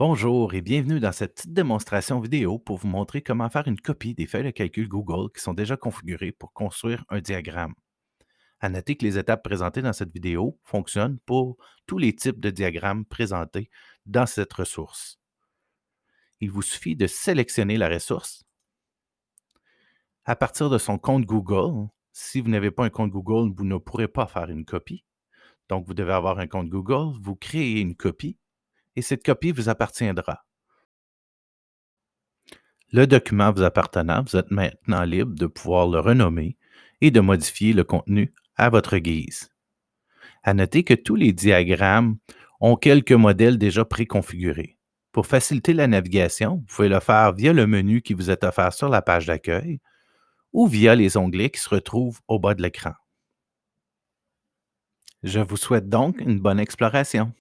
Bonjour et bienvenue dans cette petite démonstration vidéo pour vous montrer comment faire une copie des feuilles de calcul Google qui sont déjà configurées pour construire un diagramme. À noter que les étapes présentées dans cette vidéo fonctionnent pour tous les types de diagrammes présentés dans cette ressource. Il vous suffit de sélectionner la ressource. À partir de son compte Google, si vous n'avez pas un compte Google, vous ne pourrez pas faire une copie. Donc, vous devez avoir un compte Google, vous créez une copie et cette copie vous appartiendra. Le document vous appartenant, vous êtes maintenant libre de pouvoir le renommer et de modifier le contenu à votre guise. À noter que tous les diagrammes ont quelques modèles déjà préconfigurés. Pour faciliter la navigation, vous pouvez le faire via le menu qui vous est offert sur la page d'accueil ou via les onglets qui se retrouvent au bas de l'écran. Je vous souhaite donc une bonne exploration.